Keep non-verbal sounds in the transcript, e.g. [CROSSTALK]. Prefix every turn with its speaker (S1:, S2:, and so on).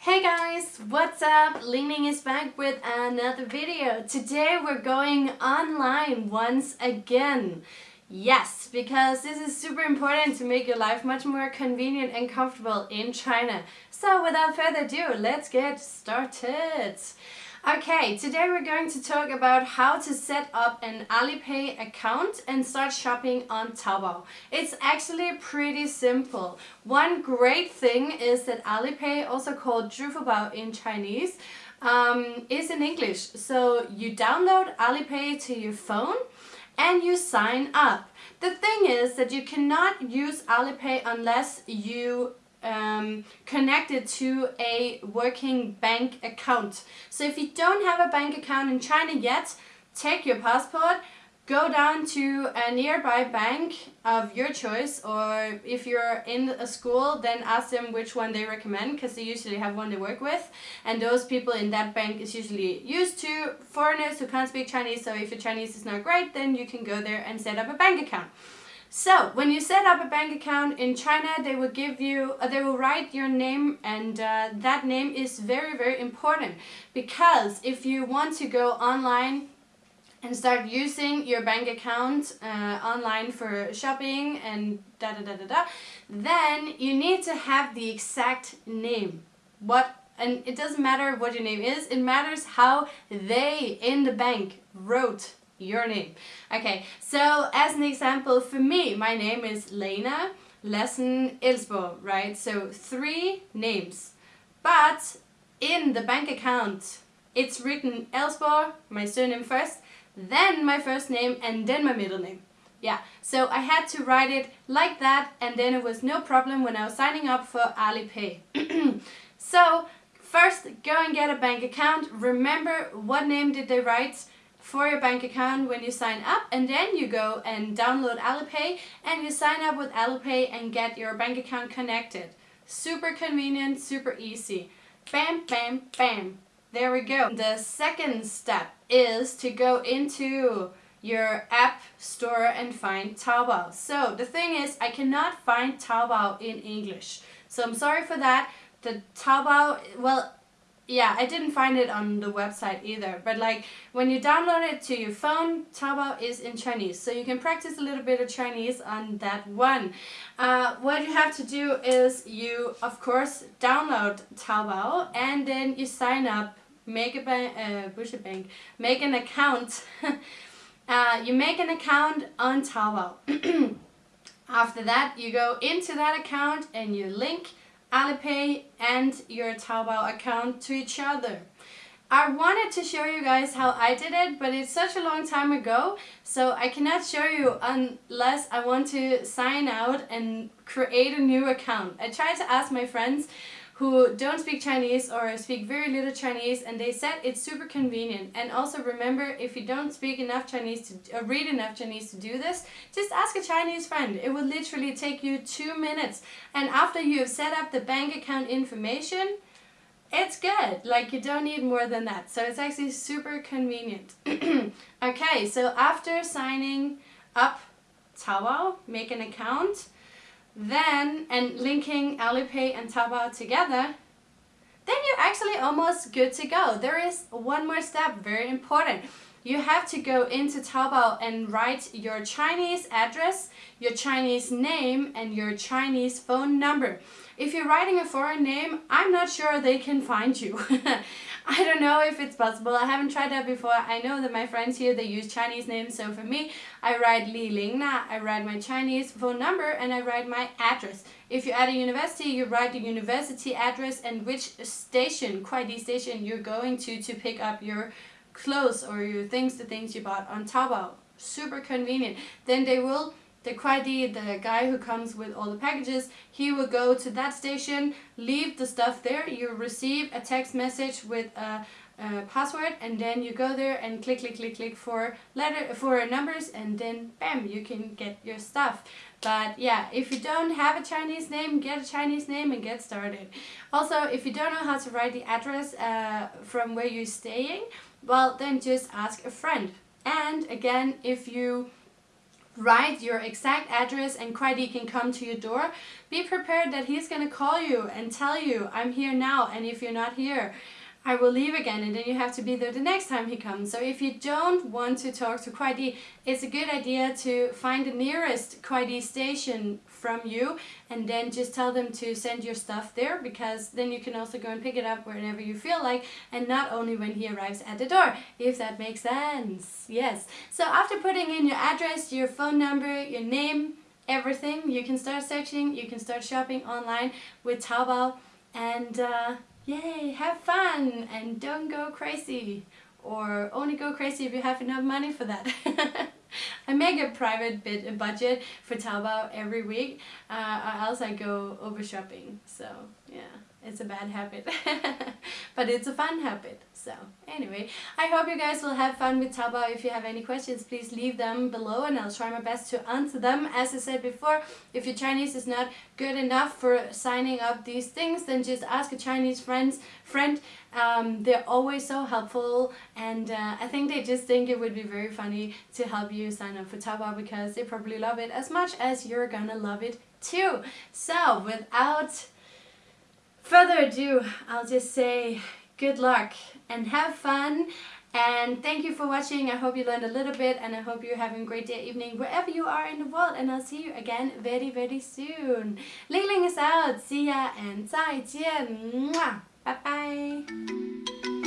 S1: Hey guys, what's up? Ling is back with another video. Today we're going online once again. Yes, because this is super important to make your life much more convenient and comfortable in China. So without further ado, let's get started. Okay, today we're going to talk about how to set up an Alipay account and start shopping on Taobao. It's actually pretty simple. One great thing is that Alipay, also called Zhifubao in Chinese, um, is in English. So you download Alipay to your phone and you sign up. The thing is that you cannot use Alipay unless you um, connected to a working bank account. So if you don't have a bank account in China yet, take your passport, go down to a nearby bank of your choice or if you're in a school then ask them which one they recommend because they usually have one they work with and those people in that bank is usually used to foreigners who can't speak Chinese so if your Chinese is not great then you can go there and set up a bank account. So when you set up a bank account in China, they will give you, uh, they will write your name and uh, that name is very, very important because if you want to go online and start using your bank account uh, online for shopping and da da da da da, then you need to have the exact name. What and it doesn't matter what your name is, it matters how they in the bank wrote your name. Okay, so as an example, for me, my name is Lena Lesson Ilsbo, right? So three names. But in the bank account, it's written Elsborg, my surname first, then my first name, and then my middle name. Yeah, so I had to write it like that, and then it was no problem when I was signing up for Alipay. [CLEARS THROAT] so, first, go and get a bank account. Remember what name did they write? For your bank account when you sign up and then you go and download Alipay and you sign up with Alipay and get your bank account connected. Super convenient, super easy. Bam, bam, bam. There we go. The second step is to go into your app store and find Taobao. So the thing is, I cannot find Taobao in English. So I'm sorry for that. The Taobao, well, yeah, I didn't find it on the website either. But like when you download it to your phone, Taobao is in Chinese. So you can practice a little bit of Chinese on that one. Uh, what you have to do is you, of course, download Taobao and then you sign up, make a bank, uh, bank, make an account. [LAUGHS] uh, you make an account on Taobao. [CLEARS THROAT] After that, you go into that account and you link Alipay and your Taobao account to each other. I wanted to show you guys how I did it, but it's such a long time ago, so I cannot show you unless I want to sign out and create a new account. I tried to ask my friends who don't speak Chinese or speak very little Chinese and they said it's super convenient. And also remember if you don't speak enough Chinese to uh, read enough Chinese to do this just ask a Chinese friend. It will literally take you two minutes. And after you have set up the bank account information it's good. Like you don't need more than that. So it's actually super convenient. [CLEARS THROAT] Okay so after signing up Taobao make an account then, and linking Alipay and Taobao together, then you're actually almost good to go. There is one more step, very important. You have to go into Taobao and write your Chinese address, your Chinese name, and your Chinese phone number. If you're writing a foreign name, I'm not sure they can find you. [LAUGHS] I don't know if it's possible. I haven't tried that before. I know that my friends here, they use Chinese names. So for me, I write Li Ling Na. I write my Chinese phone number and I write my address. If you're at a university, you write the university address and which station, Kuaidi station, you're going to to pick up your clothes or your things, the things you bought on Taobao. Super convenient. Then they will the the guy who comes with all the packages, he will go to that station, leave the stuff there, you receive a text message with a, a, password and then you go there and click click click click for letter for numbers and then bam you can get your stuff. But yeah if you don't have a Chinese name get a Chinese name and get started. Also if you don't know how to write the address uh, from where you're staying well then just ask a friend. And again if you write your exact address and Kuai can come to your door, be prepared that he's to call you and tell you, I'm here now, and if you're not here, I will leave again and then you have to be there the next time he comes. So if you don't want to talk to Kuai it's a good idea to find the nearest Kuai station from you and then just tell them to send your stuff there because then you can also go and pick it up whenever you feel like and not only when he arrives at the door, if that makes sense. Yes. So after putting in your address, your phone number, your name, everything, you can start searching, you can start shopping online with Taobao and uh, yay, have fun and don't go crazy. Or only go crazy if you have enough money for that. [LAUGHS] I make a private bit, budget for Taobao every week, uh, or else I go over shopping. So yeah, it's a bad habit, [LAUGHS] but it's a fun habit. So anyway, I hope you guys will have fun with Taobao. If you have any questions, please leave them below and I'll try my best to answer them. As I said before, if your Chinese is not good enough for signing up these things, then just ask a Chinese friends, friend. Um, they're always so helpful and uh, I think they just think it would be very funny to help you sign up for Taobao because they probably love it as much as you're gonna love it too. So without further ado, I'll just say good luck and have fun and thank you for watching. I hope you learned a little bit and I hope you're having a great day, evening, wherever you are in the world. And I'll see you again very, very soon. Ling Ling is out. See ya and 再见. Bye bye.